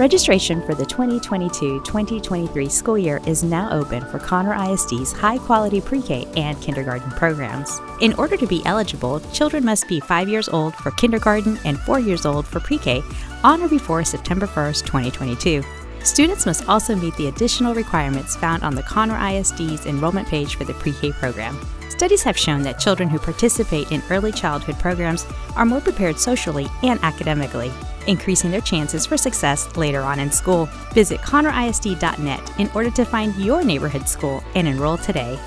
Registration for the 2022-2023 school year is now open for Conroe ISD's high-quality pre-K and kindergarten programs. In order to be eligible, children must be 5 years old for kindergarten and 4 years old for pre-K on or before September 1st, 2022. Students must also meet the additional requirements found on the Conroe ISD's enrollment page for the pre-K program. Studies have shown that children who participate in early childhood programs are more prepared socially and academically, increasing their chances for success later on in school. Visit conroeisd.net in order to find your neighborhood school and enroll today.